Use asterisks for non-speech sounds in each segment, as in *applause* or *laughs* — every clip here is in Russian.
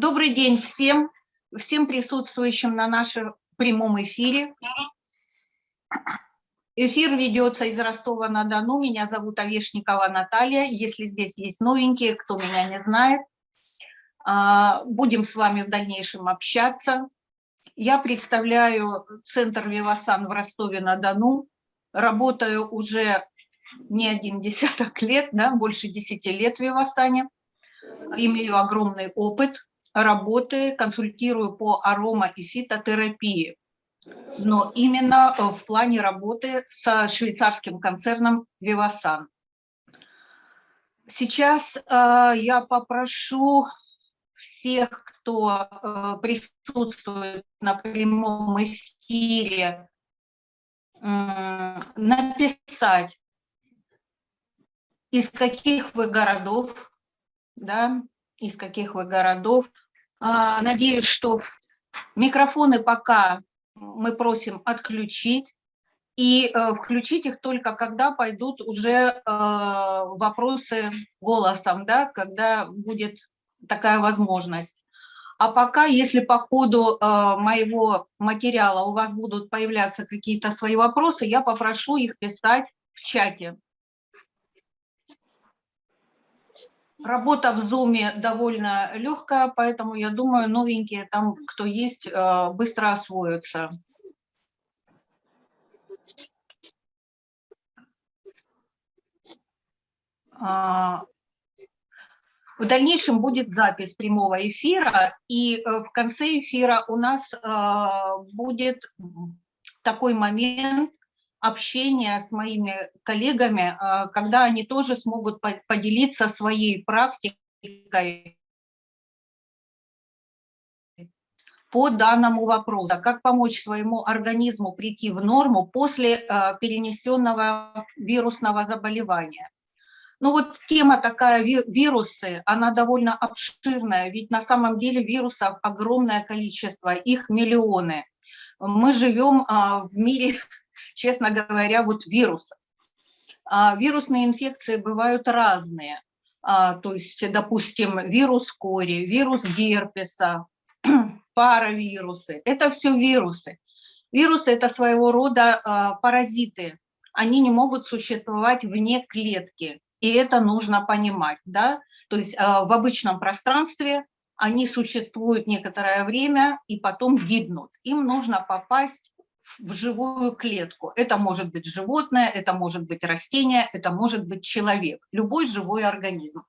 Добрый день всем, всем присутствующим на нашем прямом эфире. Эфир ведется из Ростова-на-Дону. Меня зовут Овешникова Наталья. Если здесь есть новенькие, кто меня не знает, а, будем с вами в дальнейшем общаться. Я представляю Центр Вивасан в Ростове-на-Дону. Работаю уже не один десяток лет, да, больше десяти лет в Вивасане. Имею огромный опыт работы, консультирую по арома и фитотерапии но именно э, в плане работы с швейцарским концерном Vivasan. Сейчас э, я попрошу всех, кто э, присутствует на прямом эфире, э, написать, из каких вы городов, да, из каких вы городов. Э, надеюсь, что микрофоны пока мы просим отключить и э, включить их только когда пойдут уже э, вопросы голосом, да, когда будет такая возможность. А пока, если по ходу э, моего материала у вас будут появляться какие-то свои вопросы, я попрошу их писать в чате. Работа в Zoom довольно легкая, поэтому я думаю, новенькие там, кто есть, э, быстро освоятся. А, в дальнейшем будет запись прямого эфира, и э, в конце эфира у нас э, будет такой момент, общения с моими коллегами, а, когда они тоже смогут поделиться своей практикой по данному вопросу, как помочь своему организму прийти в норму после а, перенесенного вирусного заболевания. Ну вот тема такая, вирусы, она довольно обширная, ведь на самом деле вирусов огромное количество, их миллионы. Мы живем а, в мире *laughs* честно говоря, вот вирусов. А вирусные инфекции бывают разные. А, то есть, допустим, вирус кори, вирус герпеса, *clears throat* паравирусы. Это все вирусы. Вирусы – это своего рода а, паразиты. Они не могут существовать вне клетки. И это нужно понимать. Да? То есть в обычном пространстве они существуют некоторое время и потом гибнут. Им нужно попасть в живую клетку. Это может быть животное, это может быть растение, это может быть человек, любой живой организм.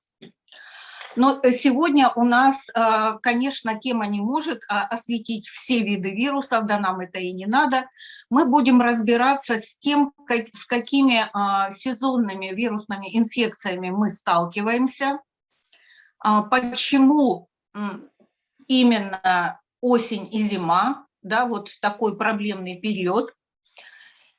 Но сегодня у нас, э, конечно, тема не может а, осветить все виды вирусов, да нам это и не надо. Мы будем разбираться с тем, с какими а, сезонными вирусными инфекциями мы сталкиваемся, а, почему именно осень и зима, да, вот такой проблемный период.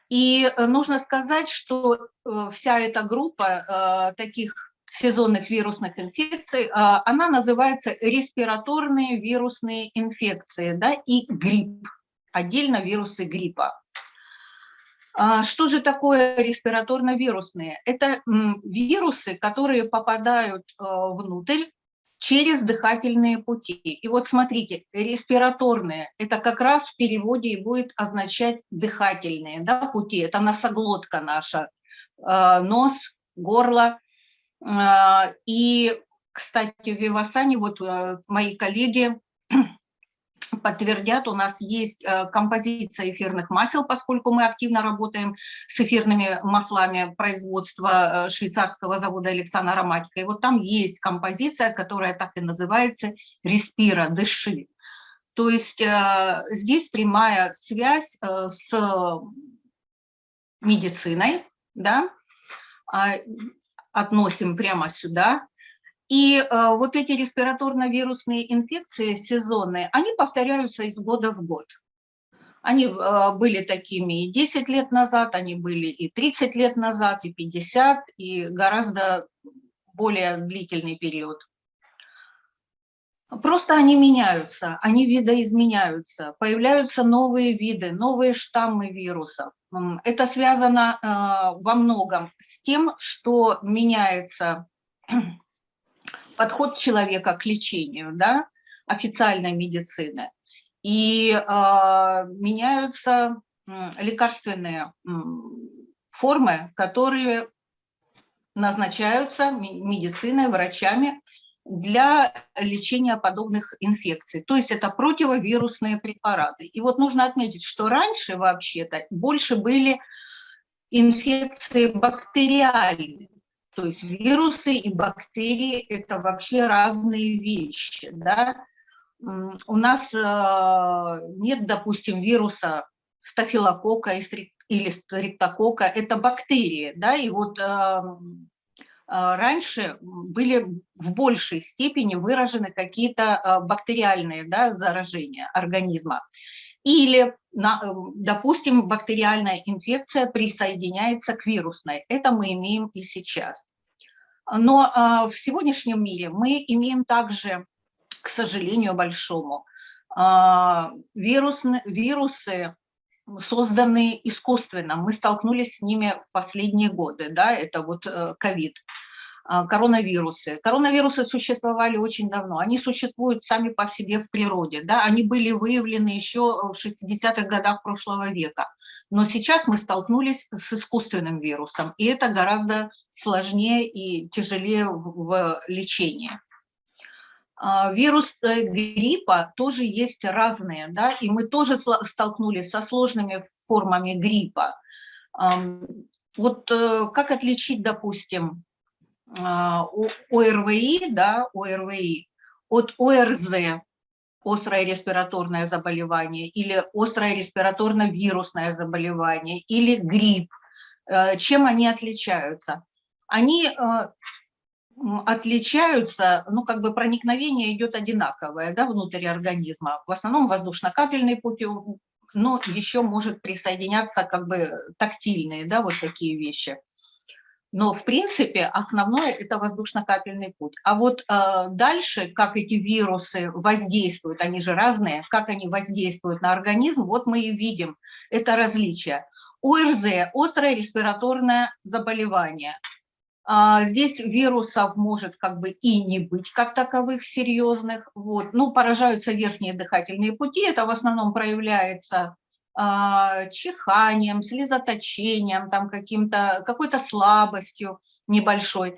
И э, нужно сказать, что э, вся эта группа э, таких сезонных вирусных инфекций, она называется респираторные вирусные инфекции да, и грипп, отдельно вирусы гриппа. А что же такое респираторно-вирусные? Это вирусы, которые попадают внутрь через дыхательные пути. И вот смотрите, респираторные, это как раз в переводе и будет означать дыхательные да, пути, это носоглотка наша, э, нос, горло. Э, и, кстати, в Вивасане, вот э, мои коллеги подтвердят, у нас есть э, композиция эфирных масел, поскольку мы активно работаем с эфирными маслами производства э, швейцарского завода Александра Ароматика. И вот там есть композиция, которая так и называется «Респира, дыши». То есть э, здесь прямая связь с медициной, да, а, относим прямо сюда, и э, вот эти респираторно-вирусные инфекции сезонные, они повторяются из года в год. Они э, были такими и 10 лет назад, они были и 30 лет назад, и 50, и гораздо более длительный период. Просто они меняются, они видоизменяются, появляются новые виды, новые штаммы вирусов. Это связано э, во многом с тем, что меняется подход человека к лечению, да, официальной медицины. И э, меняются лекарственные формы, которые назначаются медициной, врачами для лечения подобных инфекций. То есть это противовирусные препараты. И вот нужно отметить, что раньше вообще-то больше были инфекции бактериальные. То есть вирусы и бактерии – это вообще разные вещи. Да? У нас э, нет, допустим, вируса стафилококка или стриптококка, это бактерии. Да? И вот эм, а, раньше были в большей степени выражены какие-то бактериальные да, заражения организма. Или, э, допустим, бактериальная инфекция присоединяется к вирусной. Это мы имеем и сейчас. Но а, в сегодняшнем мире мы имеем также, к сожалению большому, вирусные, вирусы, созданные искусственно. Мы столкнулись с ними в последние годы, да, это вот э, ковид, а, коронавирусы. Коронавирусы существовали очень давно, они существуют сами по себе в природе, да, они были выявлены еще в 60-х годах прошлого века. Но сейчас мы столкнулись с искусственным вирусом, и это гораздо сложнее и тяжелее в лечении. А, вирус э, гриппа тоже есть разные, да, и мы тоже столкнулись со сложными формами гриппа. Вот э, как отличить, допустим, а, ОРВИ, да, ОРВИ от ОРЗ, острое респираторное заболевание, или острое респираторно-вирусное заболевание, или грипп. Э, чем они отличаются? Они отличаются, ну, как бы проникновение идет одинаковое, да, внутрь организма. В основном воздушно-капельные пути, но еще может присоединяться как бы тактильные, да, вот такие вещи. Но, в принципе, основное – это воздушно-капельный путь. А вот э, дальше, как эти вирусы воздействуют, они же разные, как они воздействуют на организм, вот мы и видим это различие. ОРЗ – острое респираторное заболевание. А, здесь вирусов может как бы и не быть как таковых серьезных. Вот. Ну, поражаются верхние дыхательные пути, это в основном проявляется чиханием, слезоточением, там каким-то, какой-то слабостью небольшой.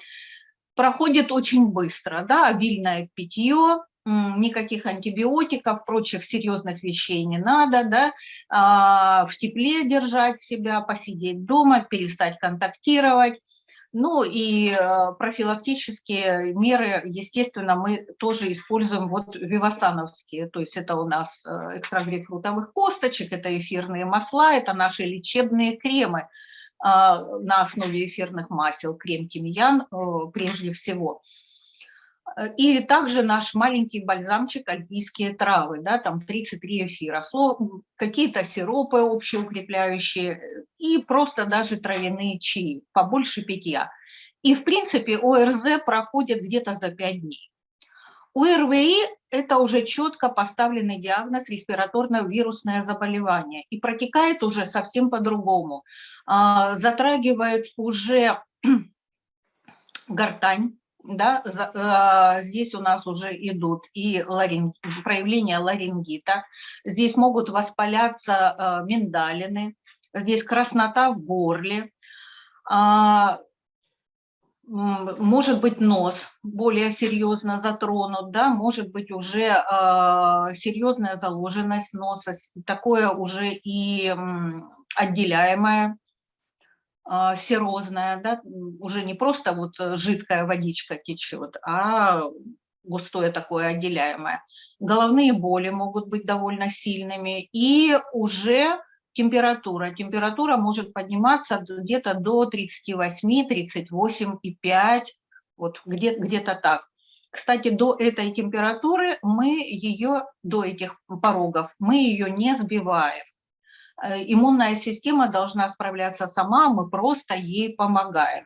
Проходит очень быстро, да, обильное питье, никаких антибиотиков, прочих серьезных вещей не надо, да, а, в тепле держать себя, посидеть дома, перестать контактировать, ну и э, профилактические меры, естественно, мы тоже используем вот вивасановские, то есть это у нас э, экстракт грейпфрутовых косточек, это эфирные масла, это наши лечебные кремы а, на основе эфирных масел, крем тимьян э, прежде всего. И также наш маленький бальзамчик альпийские травы, да, там 33 эфира, какие-то сиропы общеукрепляющие и просто даже травяные чаи, побольше питья. И, в принципе, ОРЗ проходит где-то за 5 дней. У РВИ это уже четко поставленный диагноз респираторное вирусное заболевание и протекает уже совсем по-другому. А, затрагивает уже *clears throat* гортань, да, э, здесь у нас уже идут и ларинг, проявления ларингита, здесь могут воспаляться э, миндалины, здесь краснота в горле, а, может быть нос более серьезно затронут, да, может быть уже э, серьезная заложенность носа, такое уже и отделяемое серозная, да, уже не просто вот э, жидкая водичка течет, а густое такое отделяемое. Головные боли могут быть довольно сильными и уже температура. Температура может подниматься где-то до 38, 38,5, вот где-то где так. Кстати, до этой температуры мы ее, до этих порогов, мы ее не сбиваем. Э, иммунная система должна справляться сама, мы просто ей помогаем.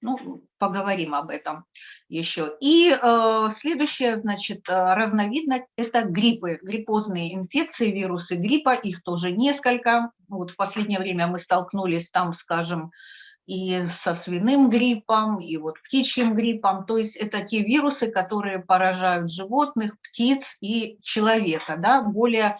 Ну, поговорим об этом еще. И э, следующая, значит, э, разновидность – это гриппы, гриппозные инфекции, вирусы гриппа, их тоже несколько. Вот в последнее время мы столкнулись там, скажем, и со свиным гриппом, и вот птичьим гриппом. То есть это те вирусы, которые поражают животных, птиц и человека, да, более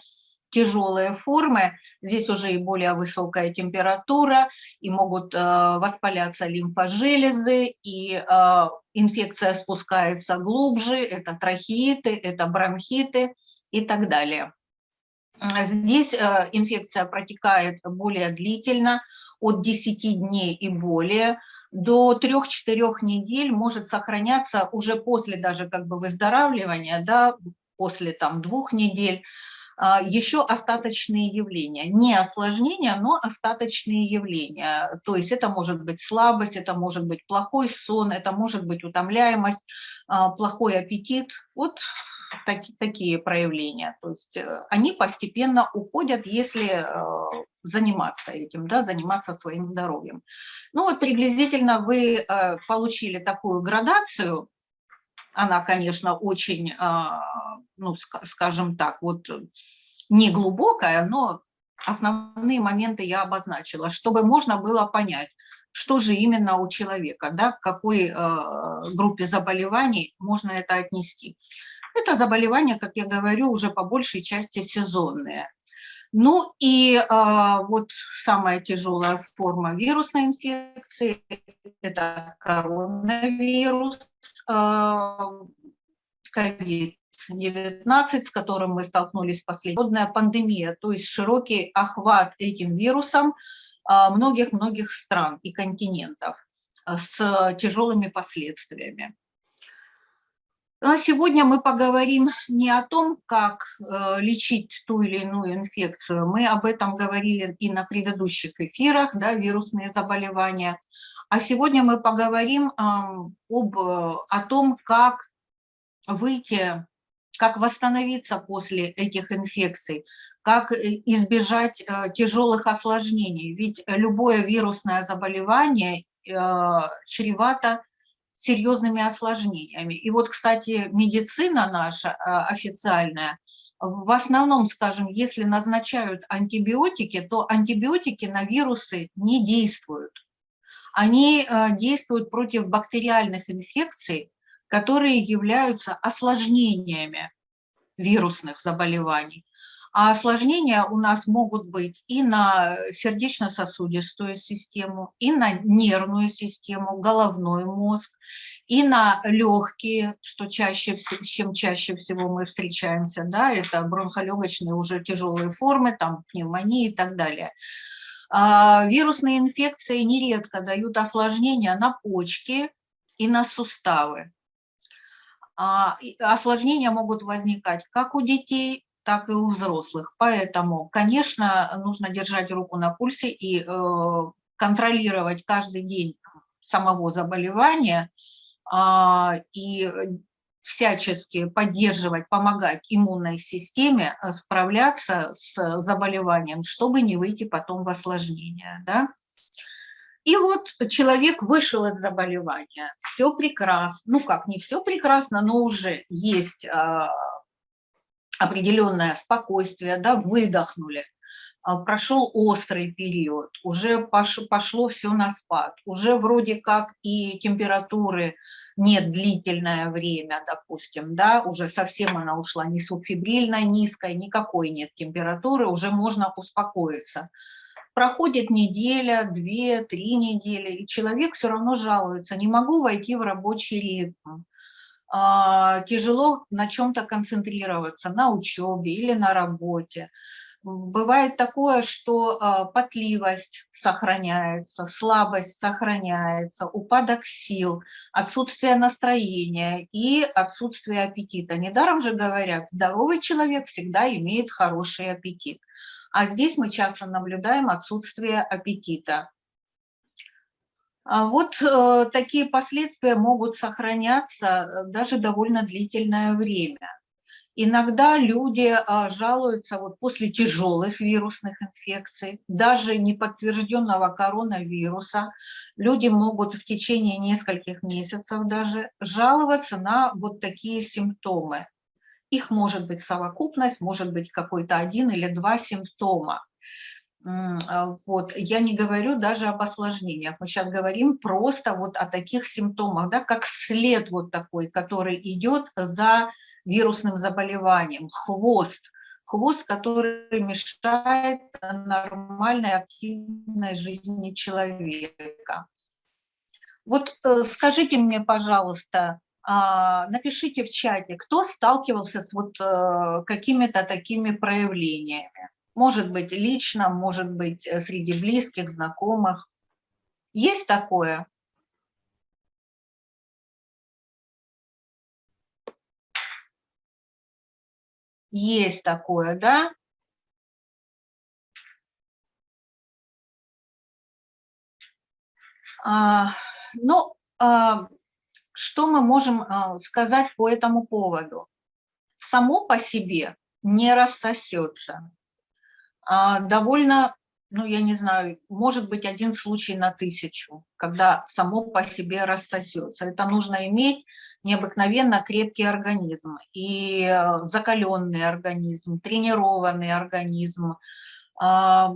тяжелые формы, здесь уже и более высокая температура, и могут э, воспаляться лимфожелезы, и э, инфекция спускается глубже, это трахеиты, это бронхиты и так далее. Здесь э, инфекция протекает более длительно, от 10 дней и более, до 3-4 недель может сохраняться уже после даже как бы выздоравливания, да, после там двух недель, еще остаточные явления. Не осложнения, но остаточные явления. То есть это может быть слабость, это может быть плохой сон, это может быть утомляемость, а, плохой аппетит. Вот так, такие проявления. То есть э, они постепенно уходят, если э, заниматься этим, да, заниматься своим здоровьем. Ну вот приблизительно вы э, получили такую градацию, она, конечно, очень, ну, скажем так, вот не глубокая, но основные моменты я обозначила, чтобы можно было понять, что же именно у человека, да, к какой группе заболеваний можно это отнести. Это заболевания, как я говорю, уже по большей части сезонные. Ну и э, вот самая тяжелая форма вирусной инфекции – это коронавирус, COVID-19, э, с которым мы столкнулись последняя пандемия, то есть широкий охват этим вирусом многих-многих стран и континентов с тяжелыми последствиями. А сегодня мы поговорим не о том, как э, лечить ту или иную инфекцию. Мы об этом говорили и на предыдущих эфирах, да, вирусные заболевания. А сегодня мы поговорим об, о том, как выйти, как восстановиться после этих инфекций, как э, избежать э, тяжелых осложнений. Ведь любое вирусное заболевание чревато серьезными осложнениями. И вот, кстати, медицина наша а, официальная, в основном, скажем, если назначают антибиотики, то антибиотики на вирусы не действуют. Они а, действуют против бактериальных инфекций, которые являются осложнениями вирусных заболеваний. А осложнения у нас могут быть и на сердечно-сосудистую систему, и на нервную систему, головной мозг, и на легкие, что чаще, чем чаще всего мы встречаемся, да, это бронхолегочные уже тяжелые формы, там пневмонии и так далее. А вирусные инфекции нередко дают осложнения на почки и на суставы. А, осложнения могут возникать как у детей, так и у взрослых. Поэтому, конечно, нужно держать руку на пульсе и э, контролировать каждый день самого заболевания э, и всячески поддерживать, помогать иммунной системе э, справляться с заболеванием, чтобы не выйти потом в осложнение. Да? И вот человек вышел из заболевания, все прекрасно, ну как, не все прекрасно, но уже есть а, определенное спокойствие, да, выдохнули, а, прошел острый период, уже пошло все на спад, уже вроде как и температуры нет длительное время, допустим, да, уже совсем она ушла не субфибрильно низкая, никакой нет температуры, уже можно успокоиться. Проходит неделя, две, три недели, и человек все равно жалуется, не могу войти в рабочий ритм, тяжело на чем-то концентрироваться, на учебе или на работе. Бывает такое, что а, потливость сохраняется, слабость сохраняется, упадок сил, отсутствие настроения и отсутствие аппетита. Недаром же говорят, здоровый человек всегда имеет хороший аппетит. А здесь мы часто наблюдаем отсутствие аппетита. А вот э, такие последствия могут сохраняться э, даже довольно длительное время. Иногда люди а, жалуются вот после тяжелых вирусных инфекций, даже неподтвержденного коронавируса, люди могут в течение нескольких месяцев даже жаловаться на вот такие симптомы. Их может быть совокупность, может быть какой-то один или два симптома. А, вот, я не говорю даже об осложнениях, мы сейчас говорим просто вот о таких симптомах, да, как след вот такой, который идет за вирусным заболеванием, хвост, хвост, который мешает нормальной активной жизни человека. Вот э, скажите мне, пожалуйста, а, напишите в чате, кто сталкивался с вот э, какими-то такими проявлениями. Может быть, лично, может быть, э, среди близких, знакомых. Есть такое? Есть такое, да? А, ну, а, что мы можем а, сказать по этому поводу? Само по себе не рассосется. А, довольно, ну, я не знаю, может быть один случай на тысячу, когда само по себе рассосется. Это нужно иметь необыкновенно крепкий организм и э, закаленный организм, тренированный организм, а,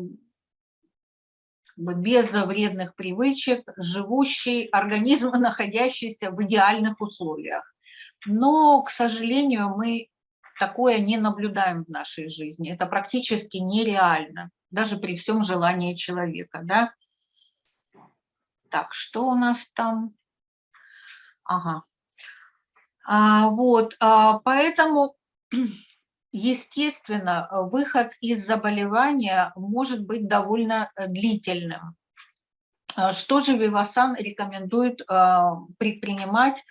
без вредных привычек, живущий организм, *laughs* находящийся в идеальных условиях. Но, к сожалению, мы такое не наблюдаем в нашей жизни. Это практически нереально, даже при всем желании человека. Да? Так, что у нас там? Ага. А, вот, а, поэтому, *clears throat* естественно, выход из заболевания может быть довольно э, длительным. А, что же Вивасан рекомендует а, предпринимать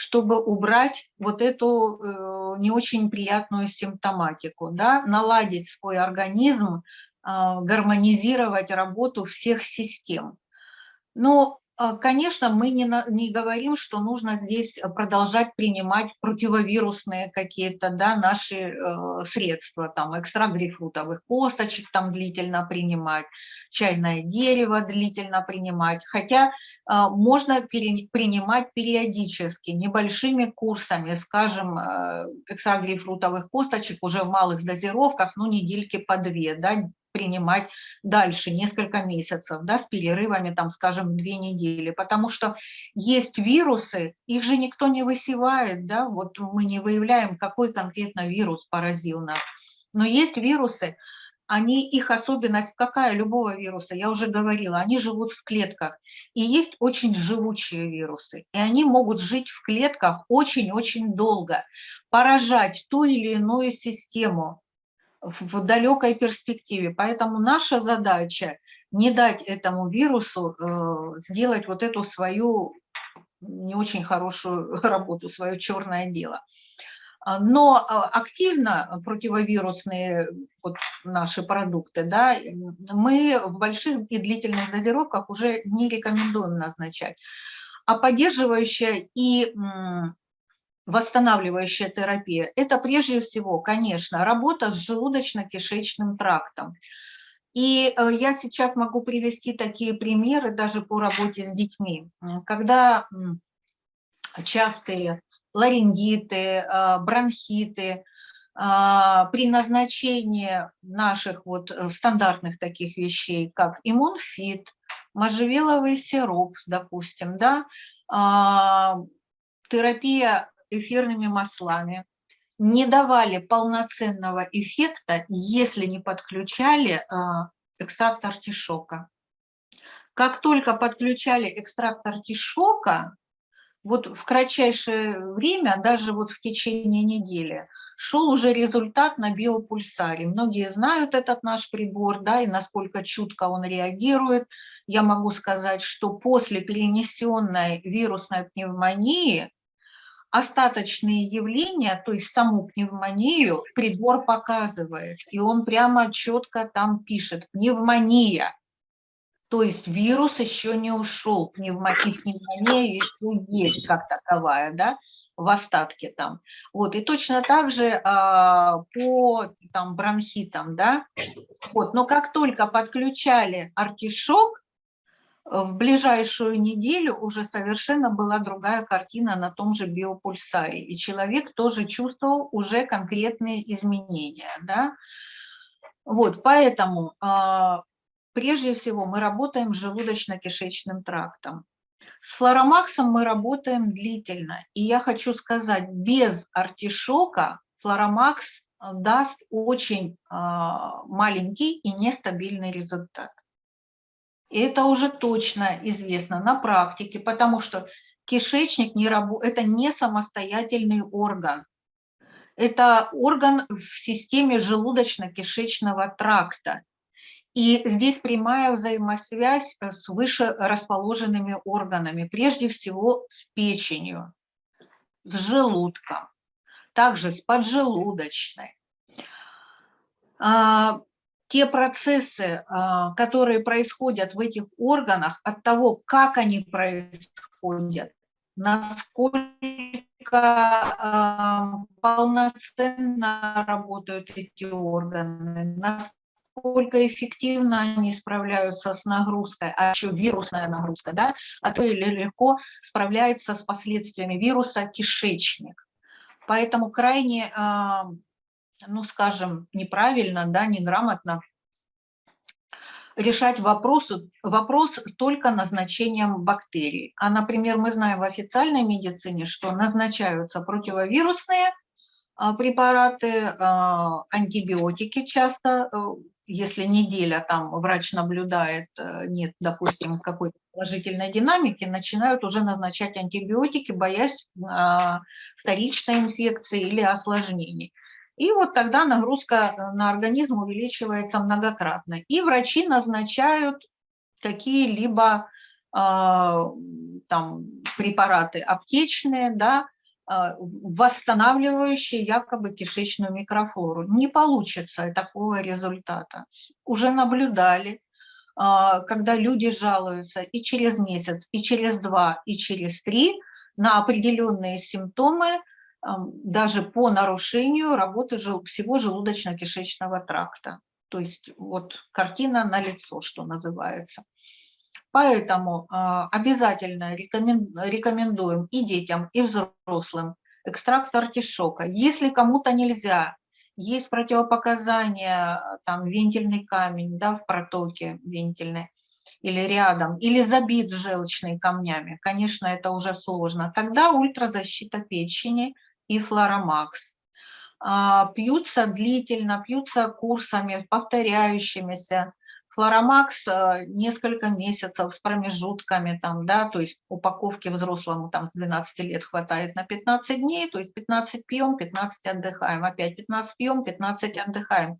чтобы убрать вот эту э, не очень приятную симптоматику, да, наладить свой организм, э, гармонизировать работу всех систем. Но конечно, мы не, на, не говорим, что нужно здесь продолжать принимать противовирусные какие-то да, наши э, средства, там экстракт грейпфрутовых косточек там длительно принимать, чайное дерево длительно принимать, хотя э, можно пере, принимать периодически, небольшими курсами, скажем, э, экстракт грейпфрутовых косточек уже в малых дозировках, ну недельки по две, да, принимать дальше несколько месяцев, да, с перерывами, там, скажем, две недели, потому что есть вирусы, их же никто не высевает, да, вот мы не выявляем, какой конкретно вирус поразил нас, но есть вирусы, они, их особенность какая любого вируса, я уже говорила, они живут в клетках. И есть очень живучие вирусы, и они могут жить в клетках очень-очень долго, поражать ту или иную систему, в далекой перспективе. Поэтому наша задача не дать этому вирусу э, сделать вот эту свою не очень хорошую *laughs* работу, свое черное дело. А, но а, активно противовирусные вот наши продукты, да, мы в больших и длительных дозировках уже не рекомендуем назначать. А поддерживающая и восстанавливающая терапия, это прежде всего, конечно, работа с желудочно-кишечным трактом. И э, я сейчас могу привести такие примеры даже по работе с детьми. Когда частые ларингиты, э, бронхиты, а, при назначении наших вот э, стандартных таких вещей, как иммунфит, можжевеловый сироп, допустим, да, а, терапия эфирными маслами, не давали полноценного эффекта, если не подключали а, экстракт артишока. Как только подключали экстракт артишока, вот в кратчайшее время, даже вот в течение недели, шел уже результат на биопульсаре. Многие знают этот наш прибор, да, и насколько чутко он реагирует. Я могу сказать, что после перенесенной вирусной пневмонии остаточные явления, то есть саму пневмонию, прибор показывает. И он прямо четко там пишет «пневмония». То есть вирус еще не ушел, пневмония, пневмония еще есть как таковая, да, в остатке там. Вот, и точно так же а, по там, бронхитам, да. Вот, но как только подключали артишок, в ближайшую неделю уже совершенно была другая картина на том же биопульсаре, и человек тоже чувствовал уже конкретные изменения. Да? Вот, поэтому а, прежде всего мы работаем с желудочно-кишечным трактом. С флоромаксом мы работаем длительно. И я хочу сказать, без артишока флоромакс э, даст очень а, маленький и нестабильный результат. Это уже точно известно на практике, потому что кишечник не раб... это не самостоятельный орган. Это орган в системе желудочно-кишечного тракта. И здесь прямая взаимосвязь э, с выше расположенными органами, прежде всего с печенью, с желудком, также с поджелудочной. А, те процессы, а, которые происходят в этих органах, от того, как они происходят, насколько а, полноценно работают эти органы, насколько эффективно они справляются с нагрузкой, а еще вирусная нагрузка, да, а то или легко справляется с последствиями вируса кишечник. Поэтому крайне а, ну, скажем, неправильно, да, неграмотно решать вопрос, вопрос только назначением бактерий. А, например, мы знаем в официальной медицине, что назначаются противовирусные а, препараты, а, антибиотики часто, э, если неделя там врач наблюдает, э, нет, допустим, какой-то положительной динамики, начинают уже назначать антибиотики, боясь вторичной инфекции или осложнений. И вот тогда нагрузка э, на организм увеличивается многократно. И врачи назначают какие-либо э, там препараты аптечные, да, э, восстанавливающие якобы кишечную микрофлору. Не получится такого результата. Уже наблюдали, э, когда люди жалуются и через месяц, и через два, и через три на определенные симптомы, даже по нарушению работы всего желудочно-кишечного тракта. То есть вот картина на лицо, что называется. Поэтому а, обязательно рекомендуем и детям, и взрослым экстракт артишока. Если кому-то нельзя, есть противопоказания, там вентильный камень да, в протоке вентильной, или рядом, или забит желчными камнями, конечно, это уже сложно, тогда ультразащита печени – и флоромакс. А, пьются длительно, пьются курсами, повторяющимися. Флоромакс а, несколько месяцев с промежутками, там, да, то есть упаковки взрослому там, с 12 лет хватает на 15 дней, то есть 15 пьем, 15 отдыхаем, опять 15 пьем, 15 отдыхаем.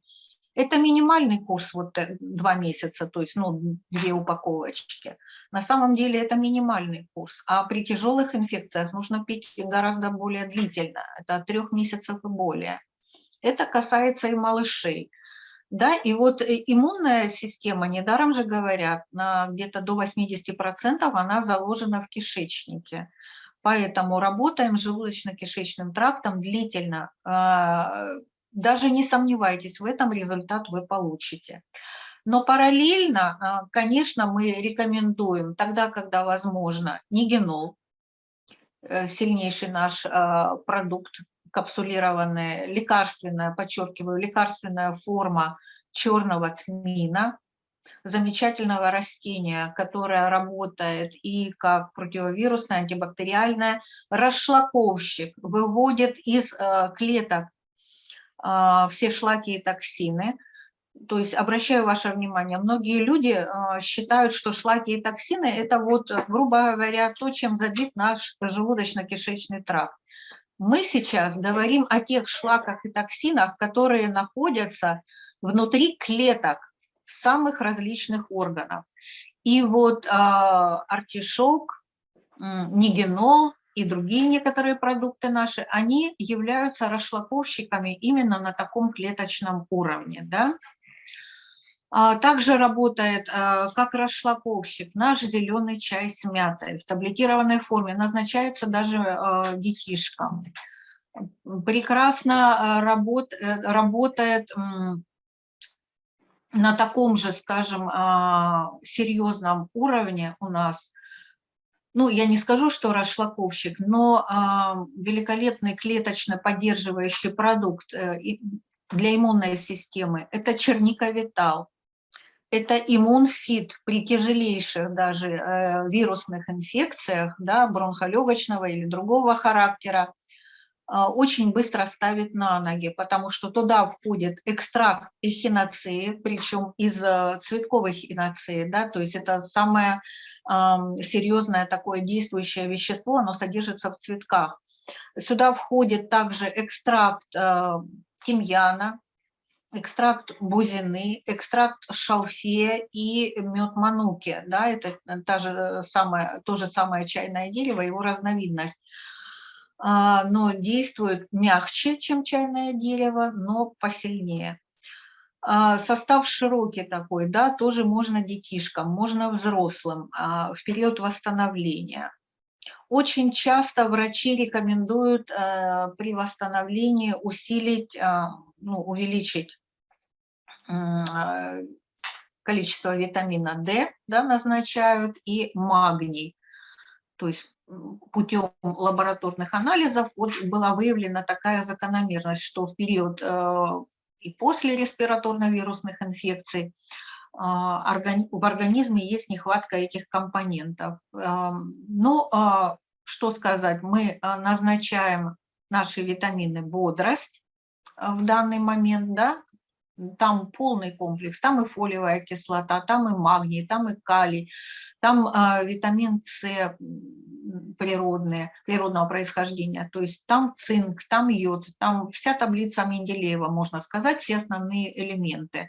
Это минимальный курс, вот э, два месяца, то есть ну, две упаковочки. На самом деле это минимальный курс, а при тяжелых инфекциях нужно пить гораздо более длительно, это от трех месяцев и более. Это касается и малышей. Да, и вот э, иммунная система, недаром же говорят, где-то до 80% она заложена в кишечнике. Поэтому работаем желудочно-кишечным трактом длительно, а, даже не сомневайтесь, в этом результат вы получите. Но параллельно, а, конечно, мы рекомендуем тогда, когда возможно, нигенол, э, сильнейший наш а, продукт, капсулированная, лекарственная, подчеркиваю, лекарственная форма черного тмина, замечательного растения, которое работает и как противовирусное, антибактериальное, расшлаковщик, выводит из э, клеток все шлаки и токсины. То есть обращаю ваше внимание, многие люди а, считают, что шлаки и токсины – это вот, грубо говоря, то, чем забит наш желудочно-кишечный тракт. Мы сейчас говорим о тех шлаках и токсинах, которые находятся внутри клеток самых различных органов. И вот э, артишок, нигенол, и другие некоторые продукты наши, они являются расшлаковщиками именно на таком клеточном уровне. Да? А также работает а, как расшлаковщик наш зеленый чай с мятой в таблетированной форме, назначается даже а, детишкам. Прекрасно работ, э, работает на таком же, скажем, серьезном уровне у нас ну, я не скажу, что расшлаковщик, но а, великолепный клеточно поддерживающий продукт, э, для иммунной системы – это черниковитал, это иммунфит при тяжелейших даже э, вирусных инфекциях, да, бронхолегочного или другого характера, э, очень быстро ставит на ноги, потому что туда входит экстракт эхиноцеи, причем из э, цветковой эхиноцеи, да, то есть это самое серьезное такое действующее вещество, оно содержится в цветках. Сюда входит также экстракт э, тимьяна, экстракт бузины, экстракт шалфея и мед мануки. Да, это та же самая, то же самое чайное дерево, его разновидность. А, но действует мягче, чем чайное дерево, но посильнее. А, состав широкий такой, да, тоже можно детишкам, можно взрослым а, в период восстановления. Очень часто врачи рекомендуют при восстановлении усилить ну, увеличить количество витамина D, да, назначают, и магний. То есть путем лабораторных анализов вот была выявлена такая закономерность, что в период э, и после респираторно-вирусных инфекций э, в организме есть нехватка этих компонентов. Эм, ну, э, что сказать, мы назначаем наши витамины бодрость, в данный момент, да, там полный комплекс, там и фолиевая кислота, там и магний, там и калий, там э, витамин С природные, природного происхождения, то есть там цинк, там йод, там вся таблица Менделеева, можно сказать, все основные элементы.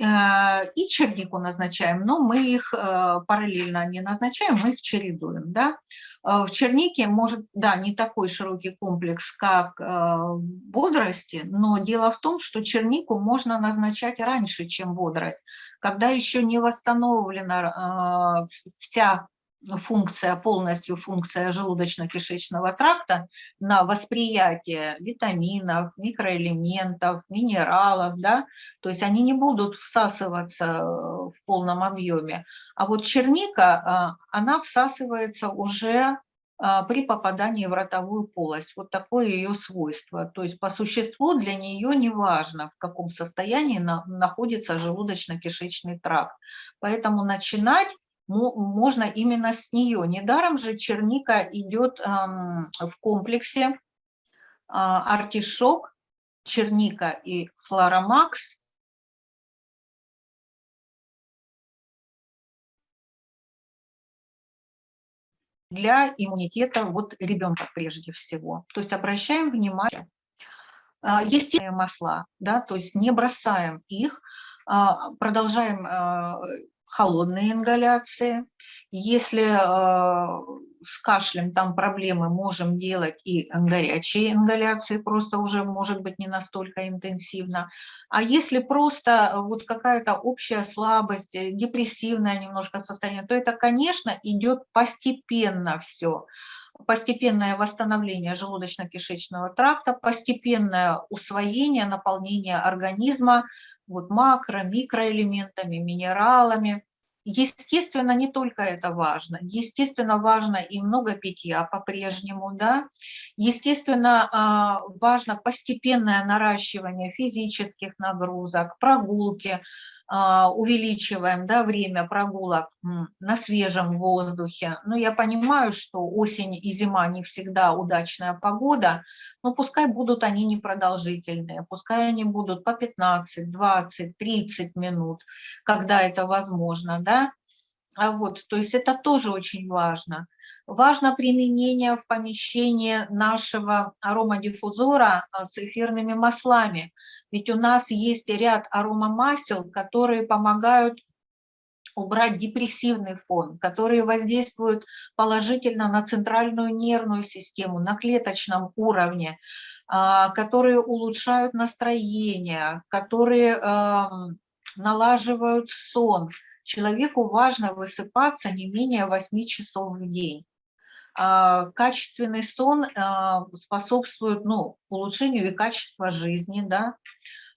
Э, и чернику назначаем, но мы их э, параллельно не назначаем, мы их чередуем. Да? Э, в чернике может, да, не такой широкий комплекс, как в бодрости, но дело в том, что чернику можно назначать раньше, чем бодрость, когда еще не восстановлена вся функция, полностью функция желудочно-кишечного тракта на восприятие витаминов, микроэлементов, минералов, да, то есть они не будут всасываться э, в полном объеме. А вот черника, э, она всасывается уже э, при попадании в ротовую полость. Вот такое ее свойство. То есть по существу для нее не важно, в каком состоянии находится желудочно-кишечный тракт. Поэтому начинать можно именно с нее. Недаром же черника идет в комплексе а, артишок, черника и флоромакс. для иммунитета вот ребенка прежде всего. То есть обращаем внимание. А, естественные масла, да, то есть не бросаем их, а, продолжаем холодные ингаляции. Если э, с кашлем там проблемы, можем делать и горячие ингаляции, просто уже может быть не настолько интенсивно. А если просто э, вот какая-то общая слабость, э, депрессивное немножко состояние, то это, конечно, идет постепенно все постепенное восстановление желудочно-кишечного тракта, постепенное усвоение, наполнение организма вот макро, микроэлементами, минералами. Естественно, не только это важно. Естественно, важно и много питья по-прежнему, да. Естественно, а, важно постепенное наращивание физических нагрузок, прогулки, увеличиваем да, время прогулок на свежем воздухе. Но я понимаю, что осень и зима не всегда удачная погода, но пускай будут они непродолжительные, пускай они будут по 15, 20, 30 минут, когда это возможно. Да? А вот, то есть это тоже очень важно. Важно применение в помещении нашего аромадиффузора а, с эфирными маслами. Ведь у нас есть ряд аромамасел, которые помогают убрать депрессивный фон, которые воздействуют положительно на центральную нервную систему, на клеточном уровне, а, которые улучшают настроение, которые налаживают сон. Человеку важно высыпаться не менее 8 часов в день. А, качественный сон а, способствует ну, улучшению и качества жизни, да,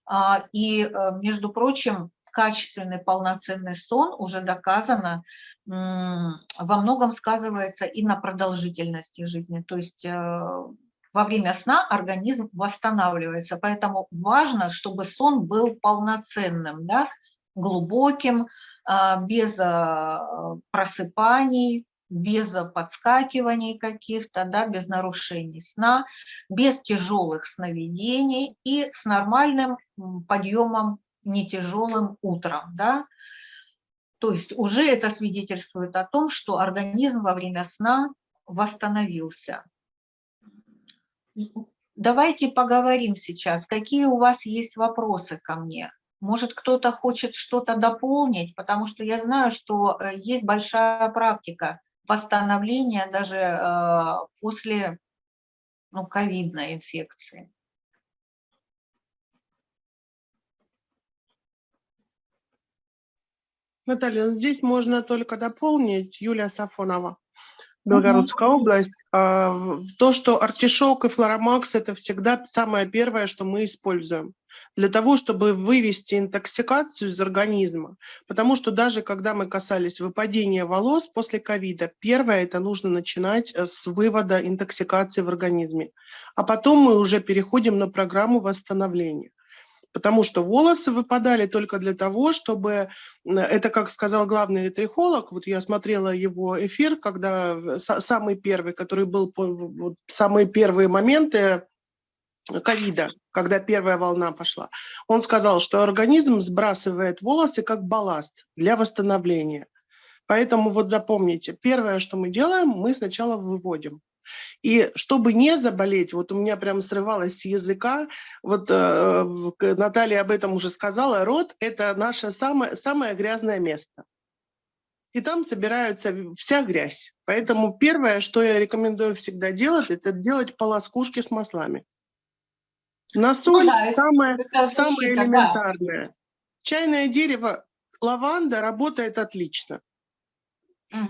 а, и, э, между прочим, качественный полноценный сон уже доказано во многом сказывается и на продолжительности жизни. То есть э, во время сна организм восстанавливается. Поэтому важно, чтобы сон был полноценным, да, глубоким, без а, просыпаний, без подскакиваний каких-то, да, без нарушений сна, без тяжелых сновидений и с нормальным подъемом не тяжелым утром. Да. То есть уже это свидетельствует о том, что организм во время сна восстановился. Давайте поговорим сейчас, какие у вас есть вопросы ко мне. Может, кто-то хочет что-то дополнить, потому что я знаю, что э, есть большая практика восстановления даже э, после ну, ковидной инфекции. Наталья, здесь можно только дополнить Юлия Сафонова. Белгородская угу. область. А, то, что артишок и флоромакс – это всегда самое первое, что мы используем для того, чтобы вывести интоксикацию из организма. Потому что даже когда мы касались выпадения волос после ковида, первое это нужно начинать э, с вывода интоксикации в организме. А потом мы уже переходим на программу восстановления потому что волосы выпадали только для того, чтобы, это как сказал главный трихолог, вот я смотрела его эфир, когда самый первый, который был вот, самые первые моменты ковида, когда первая волна пошла, он сказал, что организм сбрасывает волосы как балласт для восстановления. Поэтому вот запомните, первое, что мы делаем, мы сначала выводим. И чтобы не заболеть, вот у меня прям срывалось с языка, вот э, Наталья об этом уже сказала, рот – это наше самое, самое грязное место. И там собирается вся грязь. Поэтому первое, что я рекомендую всегда делать, это делать полоскушки с маслами. На соль ну, самое, самое элементарное. Да. Чайное дерево, лаванда работает отлично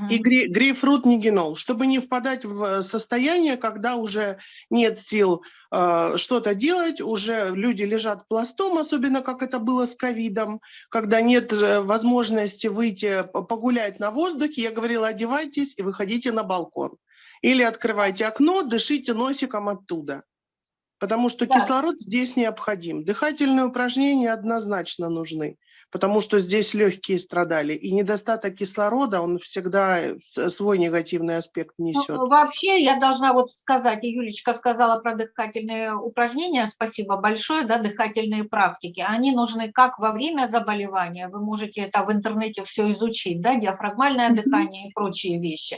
и грей, грейпфрут нигенол, чтобы не впадать в состояние, когда уже нет сил э, что-то делать, уже люди лежат пластом, особенно как это было с ковидом, когда нет э, возможности выйти погулять на воздухе, я говорила, одевайтесь и выходите на балкон. Или открывайте окно, дышите носиком оттуда. Потому что да. кислород здесь необходим. Дыхательные упражнения однозначно нужны потому что здесь легкие страдали. И недостаток кислорода, он всегда свой негативный аспект несет. Ну, вообще, я должна вот сказать, и Юлечка сказала про дыхательные упражнения, спасибо большое, да, дыхательные практики. Они нужны как во время заболевания, вы можете это в интернете все изучить, да, диафрагмальное дыхание и прочие вещи.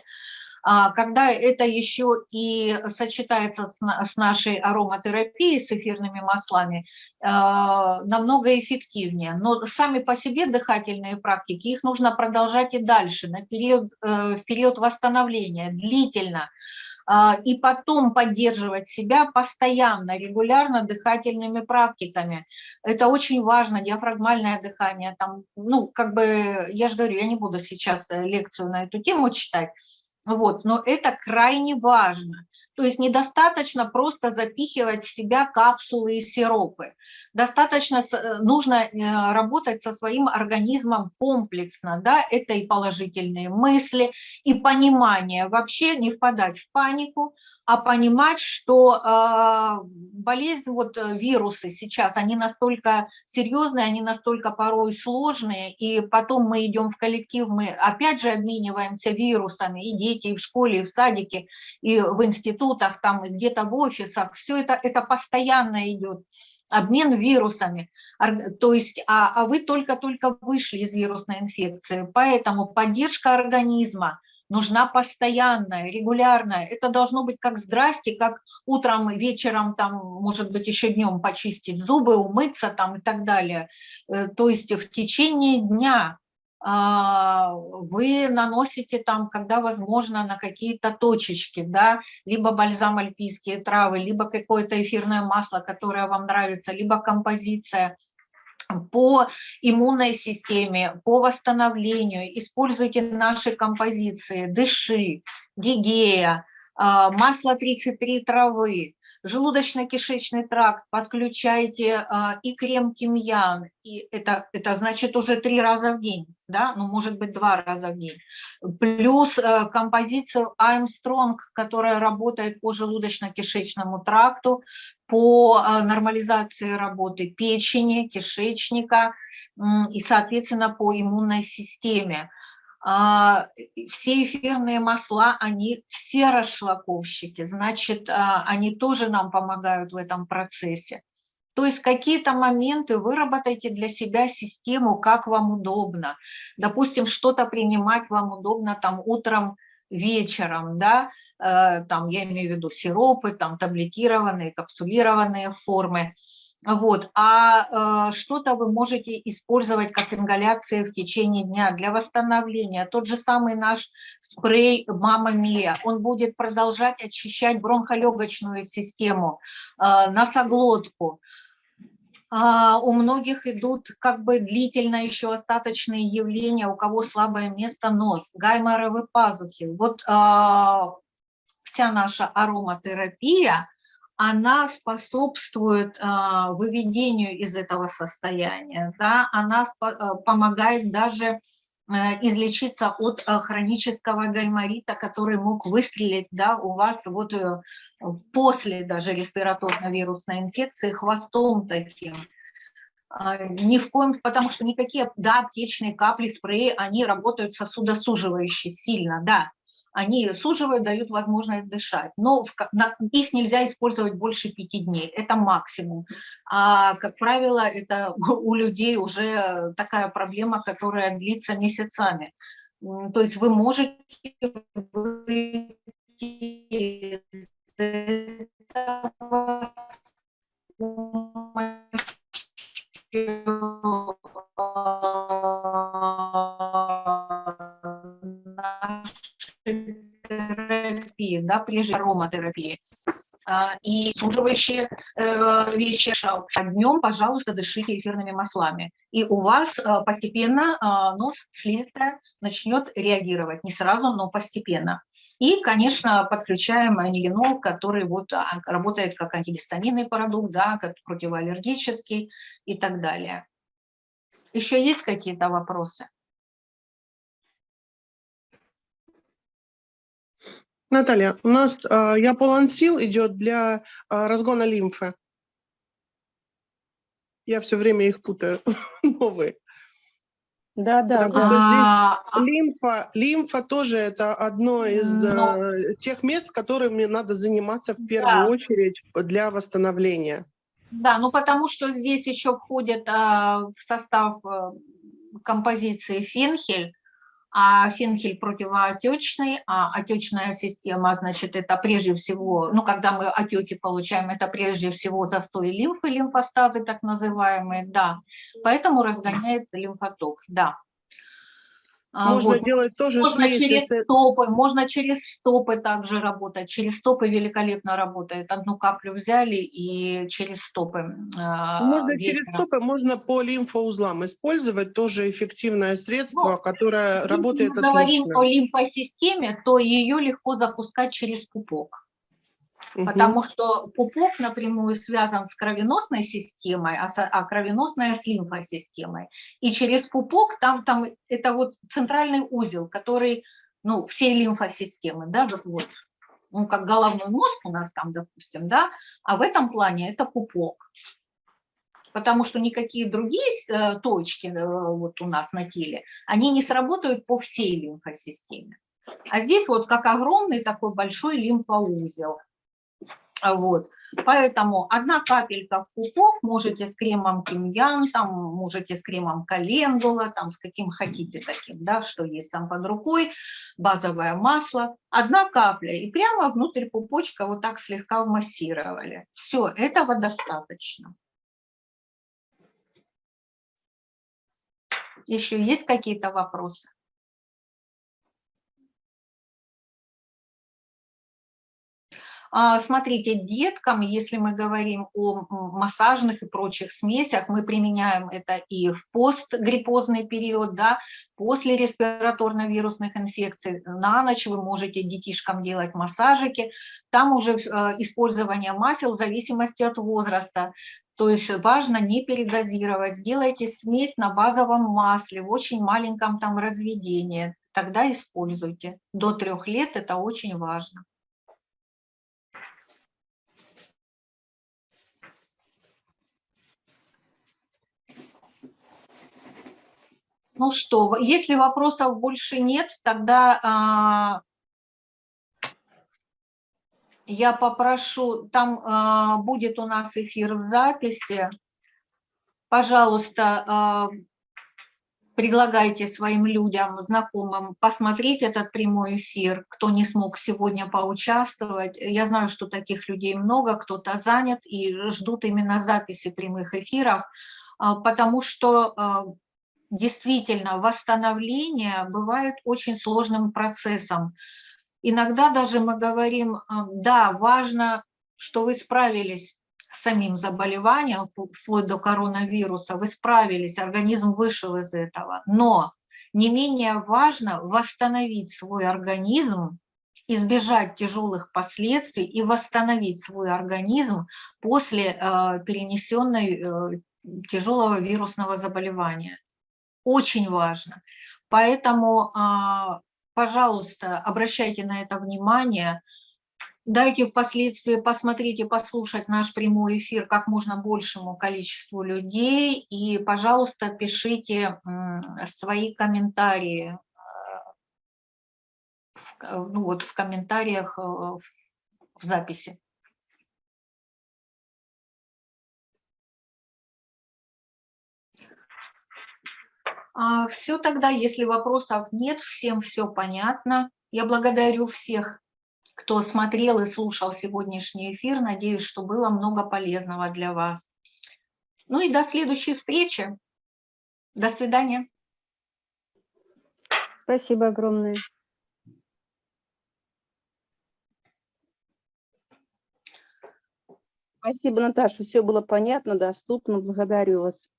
А, когда это еще и сочетается с нашей ароматерапией, с эфирными маслами, а, намного эффективнее. Но сами по себе дыхательные практики, их нужно продолжать и дальше, на период, э, в период восстановления, длительно а, и потом поддерживать себя постоянно, регулярно дыхательными практиками. Это очень важно, диафрагмальное дыхание. Там, ну, как бы, я же говорю, я не буду сейчас э, лекцию на эту тему читать, вот, но это крайне важно. То есть недостаточно просто запихивать в себя капсулы и сиропы. Достаточно, э, нужно э, работать со своим организмом комплексно. Да? Это и положительные мысли, и понимание. Вообще не впадать в панику, а понимать, что э, болезнь, вот э, вирусы сейчас, они настолько серьезные, они настолько порой сложные, и потом мы идем в коллектив, мы опять же обмениваемся вирусами, и дети, и в школе, и в садике, и в институтах, там, и где-то в офисах, все это, это постоянно идет. Обмен вирусами, то есть, а, а вы только-только вышли из вирусной инфекции, поэтому поддержка организма, нужна постоянная, регулярная. Это должно быть как здрасте, как утром, вечером, там, может быть, еще днем почистить зубы, умыться там и так далее. Э, то есть в течение дня а, вы наносите там, когда возможно, на какие-то точечки, да, либо бальзам альпийские травы, либо какое-то эфирное масло, которое вам нравится, либо композиция по иммунной системе, по восстановлению, используйте наши композиции, дыши, гигея, масло 33 травы, желудочно-кишечный тракт, подключайте а, и крем тимьян, и это, это значит уже три раза в день, да, ну может быть два раза в день, плюс а, композицию Armstrong, которая работает по желудочно-кишечному тракту, по а, нормализации работы печени, кишечника и, соответственно, по иммунной системе. А, все эфирные масла, они все расшлаковщики, значит, а, они тоже нам помогают в этом процессе. То есть какие-то моменты выработайте для себя систему, как вам удобно. Допустим, что-то принимать вам удобно там утром, вечером, да, э, там я имею в виду сиропы, там таблетированные, капсулированные формы. Вот. А э, что-то вы можете использовать как ингаляции в течение дня для восстановления. Тот же самый наш спрей «Мама Мия», он будет продолжать очищать бронхолегочную систему, э, носоглотку. А у многих идут как бы длительно еще остаточные явления, у кого слабое место нос, гайморовые пазухи. Вот э, вся наша ароматерапия – она способствует а, выведению из этого состояния, да, она а, помогает даже а, излечиться от а, хронического гайморита, который мог выстрелить да, у вас вот э, после даже респираторно-вирусной инфекции хвостом таким. Ни в коем, потому что никакие, да, аптечные капли, спреи, они работают сосудосуживающе сильно, да, они суживают, дают возможность дышать. Но в, на, их нельзя использовать больше пяти дней, это максимум. А, как правило, это *laughs* у людей уже такая проблема, которая длится месяцами. То есть вы можете выйти из этого терапии, да, прежде ароматерапии а, и суживающие э, вещи. А днем, пожалуйста, дышите эфирными маслами. И у вас э, постепенно э, нос слизистая начнет реагировать. Не сразу, но постепенно. И, конечно, подключаем анилинол, который вот а, работает как антигистаминный продукт, да, как противоаллергический и так далее. Еще есть какие-то вопросы? Наталья, у нас э, яполансил идет для э, разгона лимфы. Я все время их путаю, *laughs* новые. Да, да, да. А, лимфа, лимфа тоже это одно из Но... э, тех мест, которыми надо заниматься в первую да. очередь для восстановления. Да, ну потому что здесь еще входит э, в состав э, композиции фенхель, а фенхель противоотечный, а отечная система, значит, это прежде всего, ну, когда мы отеки получаем, это прежде всего застой лимфы, лимфостазы так называемые, да, поэтому разгоняет лимфоток, да. А, можно вот. делать тоже можно через если... стопы, можно через стопы также работать. Через стопы великолепно работает. Одну каплю взяли и через стопы. А, можно вечером. через стопы, можно по лимфоузлам использовать тоже эффективное средство, ну, которое работает отлично. Если мы говорим о лимфосистеме, то ее легко запускать через пупок потому что пупок напрямую связан с кровеносной системой, а, а кровеносная с лимфосистемой. И через пупок там, там это вот центральный узел, который, ну, всей лимфосистемы, да, вот, ну, как головной мозг у нас там, допустим, да, а в этом плане это пупок. Потому что никакие другие э, точки э, вот у нас на теле, они не сработают по всей лимфосистеме. А здесь вот как огромный такой большой лимфоузел. А вот. Поэтому одна капелька в пупок, можете с кремом тимьян, там, можете с кремом календула, там, с каким хотите таким, да, что есть там под рукой, базовое масло. Одна капля, и прямо внутрь пупочка вот так слегка массировали. Все, этого достаточно. Еще есть какие-то вопросы? Смотрите, деткам, если мы говорим о массажных и прочих смесях, мы применяем это и в постгриппозный период, да, после респираторно-вирусных инфекций. На ночь вы можете детишкам делать массажики. Там уже э, использование масел в зависимости от возраста. То есть важно не передозировать. Сделайте смесь на базовом масле в очень маленьком там разведении. Тогда используйте. До трех лет это очень важно. Ну что, если вопросов больше нет, тогда а, я попрошу, там а, будет у нас эфир в записи. Пожалуйста, а, предлагайте своим людям, знакомым посмотреть этот прямой эфир, кто не смог сегодня поучаствовать. Я знаю, что таких людей много, кто-то занят и ждут именно записи прямых эфиров, потому что действительно восстановление бывает очень сложным процессом. Иногда даже мы говорим, а, да, важно, что вы справились с самим заболеванием, впл- вплоть до коронавируса, вы справились, организм вышел из этого. Но не менее важно восстановить свой организм, избежать тяжелых последствий и восстановить свой организм после э, перенесенной э, тяжелого вирусного заболевания. Очень важно. Поэтому, а, пожалуйста, обращайте на это внимание. Дайте впоследствии посмотреть и послушать наш прямой эфир как можно большему количеству людей. И, пожалуйста, пишите свои комментарии ко- ну, вот в комментариях э, в записи. Все тогда, если вопросов нет, всем все понятно. Я благодарю всех, кто смотрел и слушал сегодняшний эфир. Надеюсь, что было много полезного для вас. Ну и до следующей встречи. До свидания. Спасибо огромное. Спасибо, Наташа, все было понятно, доступно. Благодарю вас.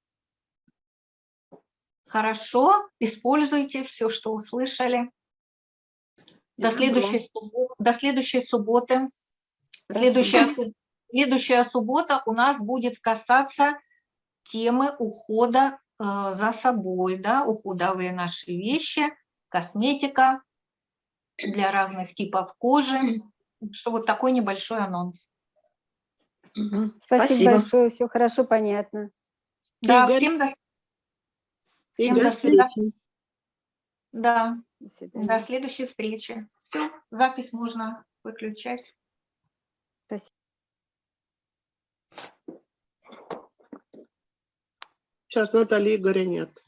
Хорошо, используйте все, что услышали. До следующей, суббо- до следующей субботы. Следующая, следующая суббота у нас будет касаться темы ухода э, за собой, да, уходовые наши вещи, косметика для разных типов кожи. Что вот такой небольшой анонс. Спасибо, Спасибо. большое, все хорошо, понятно. Да, Игорь? всем до, И всем до встречи. Да, До до следующей встречи. Все, запись можно выключать. Спасибо. Сейчас Натальи Игоря нет.